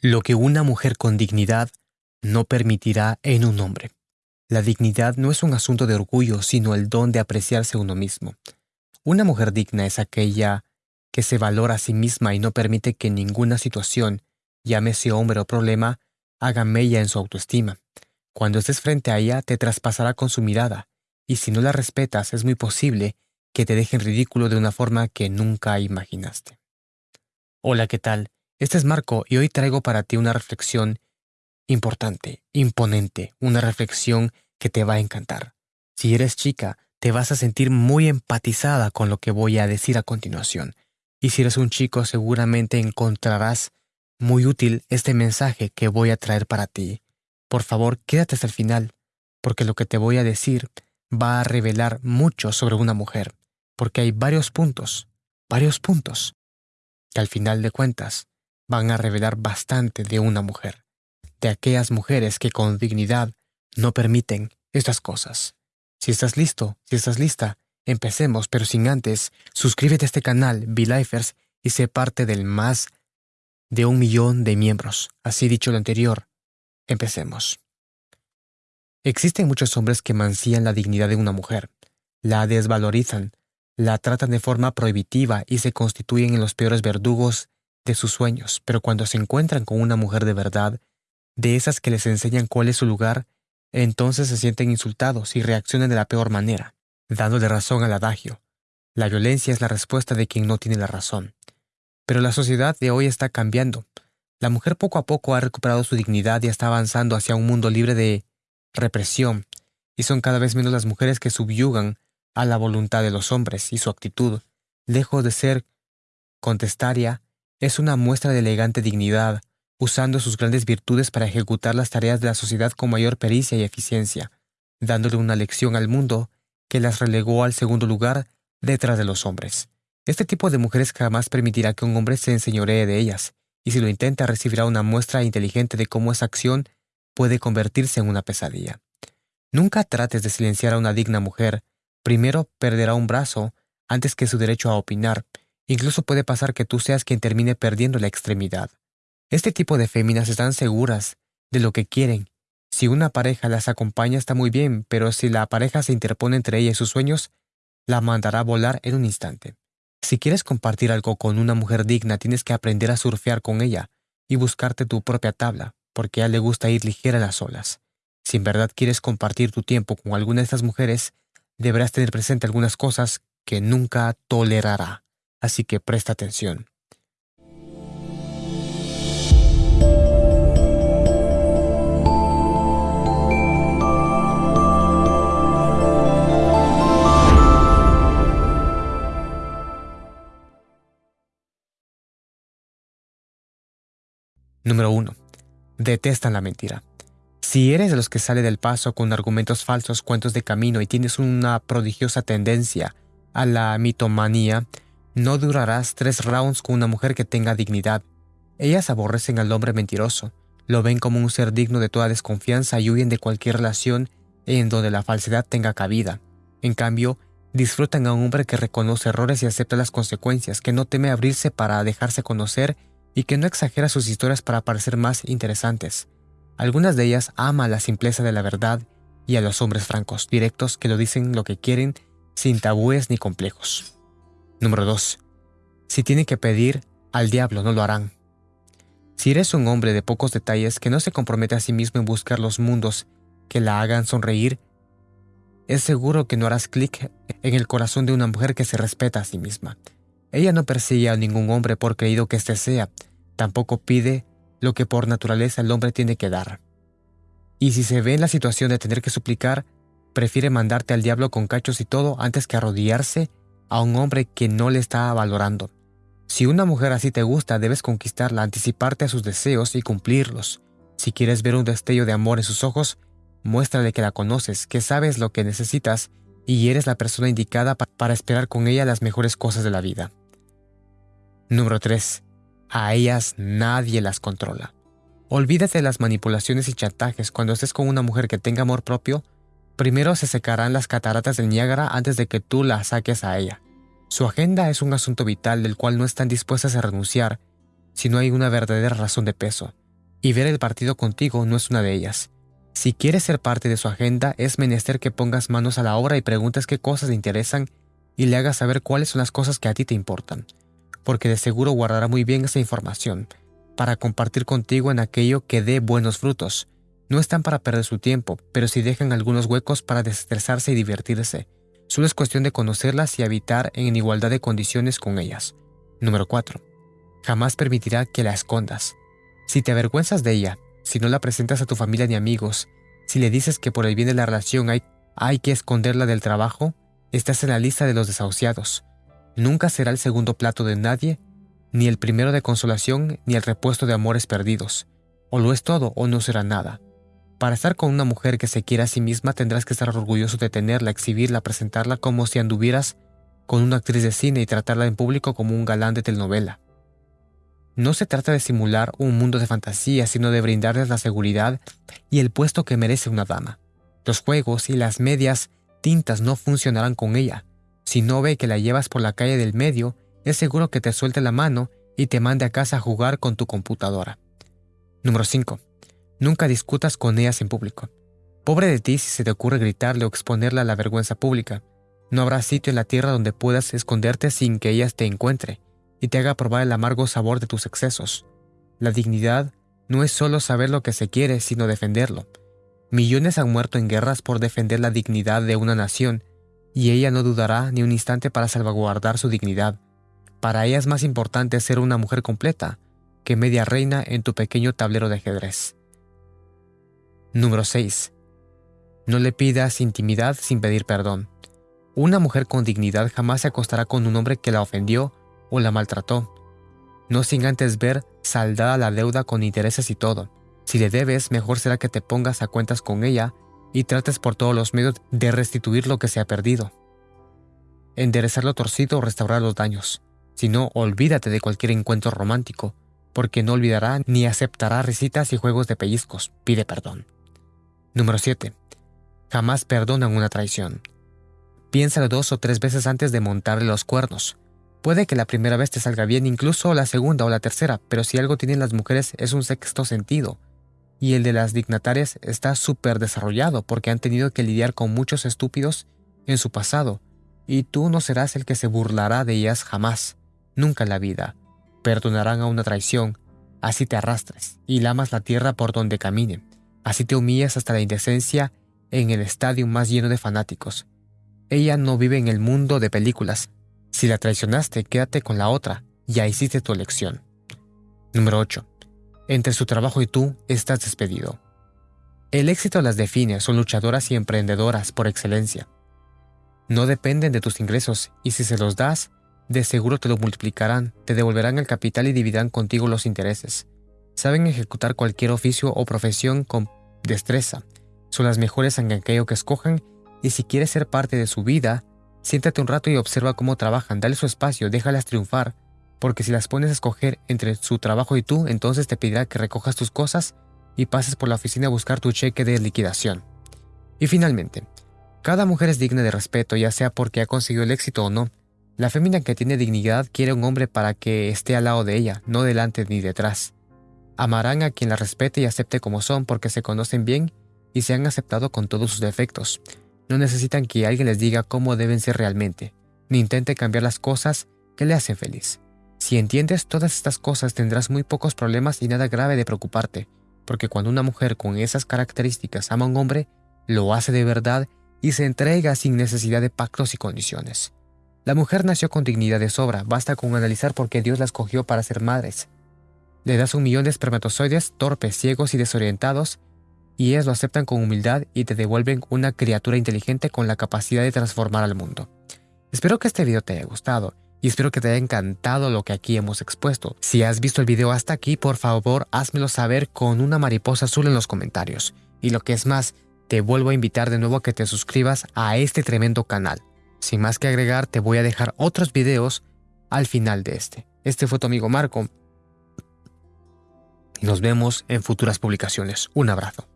Lo que una mujer con dignidad no permitirá en un hombre. La dignidad no es un asunto de orgullo, sino el don de apreciarse uno mismo. Una mujer digna es aquella que se valora a sí misma y no permite que ninguna situación, llámese hombre o problema, haga mella en su autoestima. Cuando estés frente a ella, te traspasará con su mirada, y si no la respetas, es muy posible que te deje en ridículo de una forma que nunca imaginaste. Hola, ¿qué tal? Este es Marco y hoy traigo para ti una reflexión importante, imponente, una reflexión que te va a encantar. Si eres chica, te vas a sentir muy empatizada con lo que voy a decir a continuación. Y si eres un chico, seguramente encontrarás muy útil este mensaje que voy a traer para ti. Por favor, quédate hasta el final, porque lo que te voy a decir va a revelar mucho sobre una mujer, porque hay varios puntos, varios puntos, que al final de cuentas van a revelar bastante de una mujer de aquellas mujeres que con dignidad no permiten estas cosas. Si estás listo, si estás lista, empecemos, pero sin antes, suscríbete a este canal, Lifers, y sé parte del más de un millón de miembros. Así dicho lo anterior, empecemos. Existen muchos hombres que mancillan la dignidad de una mujer, la desvalorizan, la tratan de forma prohibitiva y se constituyen en los peores verdugos de sus sueños, pero cuando se encuentran con una mujer de verdad, de esas que les enseñan cuál es su lugar, entonces se sienten insultados y reaccionan de la peor manera, dándole razón al adagio. La violencia es la respuesta de quien no tiene la razón. Pero la sociedad de hoy está cambiando. La mujer poco a poco ha recuperado su dignidad y está avanzando hacia un mundo libre de represión, y son cada vez menos las mujeres que subyugan a la voluntad de los hombres y su actitud, lejos de ser contestaria, es una muestra de elegante dignidad, usando sus grandes virtudes para ejecutar las tareas de la sociedad con mayor pericia y eficiencia, dándole una lección al mundo que las relegó al segundo lugar detrás de los hombres. Este tipo de mujeres jamás permitirá que un hombre se enseñoree de ellas, y si lo intenta recibirá una muestra inteligente de cómo esa acción puede convertirse en una pesadilla. Nunca trates de silenciar a una digna mujer, primero perderá un brazo antes que su derecho a opinar, incluso puede pasar que tú seas quien termine perdiendo la extremidad. Este tipo de féminas están seguras de lo que quieren. Si una pareja las acompaña está muy bien, pero si la pareja se interpone entre ella y sus sueños, la mandará a volar en un instante. Si quieres compartir algo con una mujer digna, tienes que aprender a surfear con ella y buscarte tu propia tabla, porque a ella le gusta ir ligera a las olas. Si en verdad quieres compartir tu tiempo con alguna de estas mujeres, deberás tener presente algunas cosas que nunca tolerará. Así que presta atención. Número 1. Detestan la mentira. Si eres de los que sale del paso con argumentos falsos, cuentos de camino y tienes una prodigiosa tendencia a la mitomanía, no durarás tres rounds con una mujer que tenga dignidad. Ellas aborrecen al hombre mentiroso, lo ven como un ser digno de toda desconfianza y huyen de cualquier relación en donde la falsedad tenga cabida. En cambio, disfrutan a un hombre que reconoce errores y acepta las consecuencias, que no teme abrirse para dejarse conocer y que no exagera sus historias para parecer más interesantes. Algunas de ellas aman la simpleza de la verdad y a los hombres francos, directos que lo dicen lo que quieren sin tabúes ni complejos. Número 2. Si tienen que pedir al diablo, no lo harán. Si eres un hombre de pocos detalles que no se compromete a sí mismo en buscar los mundos que la hagan sonreír, es seguro que no harás clic en el corazón de una mujer que se respeta a sí misma. Ella no persigue a ningún hombre por creído que éste sea, tampoco pide lo que por naturaleza el hombre tiene que dar. Y si se ve en la situación de tener que suplicar, prefiere mandarte al diablo con cachos y todo antes que arrodillarse a un hombre que no le está valorando. Si una mujer así te gusta, debes conquistarla, anticiparte a sus deseos y cumplirlos. Si quieres ver un destello de amor en sus ojos, muéstrale que la conoces, que sabes lo que necesitas y eres la persona indicada para esperar con ella las mejores cosas de la vida. Número 3. A ellas nadie las controla. Olvídate de las manipulaciones y chantajes cuando estés con una mujer que tenga amor propio. Primero se secarán las cataratas del Niágara antes de que tú la saques a ella. Su agenda es un asunto vital del cual no están dispuestas a renunciar si no hay una verdadera razón de peso. y ver el partido contigo no es una de ellas. Si quieres ser parte de su agenda, es menester que pongas manos a la obra y preguntes qué cosas le interesan y le hagas saber cuáles son las cosas que a ti te importan, porque de seguro guardará muy bien esa información para compartir contigo en aquello que dé buenos frutos. No están para perder su tiempo, pero si dejan algunos huecos para desestresarse y divertirse. Solo es cuestión de conocerlas y habitar en igualdad de condiciones con ellas. Número 4. Jamás permitirá que la escondas. Si te avergüenzas de ella, si no la presentas a tu familia ni amigos, si le dices que por el bien de la relación hay, hay que esconderla del trabajo, estás en la lista de los desahuciados. Nunca será el segundo plato de nadie, ni el primero de consolación, ni el repuesto de amores perdidos. O lo es todo o no será nada. Para estar con una mujer que se quiere a sí misma tendrás que estar orgulloso de tenerla, exhibirla, presentarla como si anduvieras con una actriz de cine y tratarla en público como un galán de telenovela. No se trata de simular un mundo de fantasía, sino de brindarles la seguridad y el puesto que merece una dama. Los juegos y las medias tintas no funcionarán con ella. Si no ve que la llevas por la calle del medio, es seguro que te suelte la mano y te mande a casa a jugar con tu computadora. Número 5. Nunca discutas con ellas en público. Pobre de ti si se te ocurre gritarle o exponerla a la vergüenza pública. No habrá sitio en la tierra donde puedas esconderte sin que ellas te encuentre y te haga probar el amargo sabor de tus excesos. La dignidad no es solo saber lo que se quiere, sino defenderlo. Millones han muerto en guerras por defender la dignidad de una nación, y ella no dudará ni un instante para salvaguardar su dignidad. Para ella es más importante ser una mujer completa que media reina en tu pequeño tablero de ajedrez. Número 6. No le pidas intimidad sin pedir perdón. Una mujer con dignidad jamás se acostará con un hombre que la ofendió o la maltrató, no sin antes ver saldada la deuda con intereses y todo. Si le debes, mejor será que te pongas a cuentas con ella y trates por todos los medios de restituir lo que se ha perdido. Enderezar lo torcido o restaurar los daños. Si no, olvídate de cualquier encuentro romántico, porque no olvidará ni aceptará risitas y juegos de pellizcos. Pide perdón. Número 7. Jamás perdonan una traición. Piénsalo dos o tres veces antes de montarle los cuernos. Puede que la primera vez te salga bien, incluso la segunda o la tercera, pero si algo tienen las mujeres es un sexto sentido. Y el de las dignatarias está súper desarrollado porque han tenido que lidiar con muchos estúpidos en su pasado, y tú no serás el que se burlará de ellas jamás, nunca en la vida. Perdonarán a una traición, así te arrastres y lamas la tierra por donde caminen, así te humillas hasta la indecencia en el estadio más lleno de fanáticos. Ella no vive en el mundo de películas, si la traicionaste, quédate con la otra, ya hiciste tu elección. Número 8. Entre su trabajo y tú estás despedido. El éxito las define, son luchadoras y emprendedoras por excelencia. No dependen de tus ingresos y si se los das, de seguro te lo multiplicarán, te devolverán el capital y dividirán contigo los intereses. Saben ejecutar cualquier oficio o profesión con destreza. Son las mejores en aquello que escojan y si quieres ser parte de su vida, Siéntate un rato y observa cómo trabajan, dale su espacio, déjalas triunfar, porque si las pones a escoger entre su trabajo y tú, entonces te pedirá que recojas tus cosas y pases por la oficina a buscar tu cheque de liquidación. Y finalmente, cada mujer es digna de respeto, ya sea porque ha conseguido el éxito o no. La fémina que tiene dignidad quiere un hombre para que esté al lado de ella, no delante ni detrás. Amarán a quien la respete y acepte como son porque se conocen bien y se han aceptado con todos sus defectos. No necesitan que alguien les diga cómo deben ser realmente, ni intente cambiar las cosas que le hacen feliz. Si entiendes todas estas cosas tendrás muy pocos problemas y nada grave de preocuparte, porque cuando una mujer con esas características ama a un hombre, lo hace de verdad y se entrega sin necesidad de pactos y condiciones. La mujer nació con dignidad de sobra, basta con analizar por qué Dios la escogió para ser madres. Le das un millón de espermatozoides torpes, ciegos y desorientados y ellas lo aceptan con humildad y te devuelven una criatura inteligente con la capacidad de transformar al mundo. Espero que este video te haya gustado y espero que te haya encantado lo que aquí hemos expuesto. Si has visto el video hasta aquí, por favor házmelo saber con una mariposa azul en los comentarios. Y lo que es más, te vuelvo a invitar de nuevo a que te suscribas a este tremendo canal. Sin más que agregar, te voy a dejar otros videos al final de este. Este fue tu amigo Marco. Y nos vemos en futuras publicaciones. Un abrazo.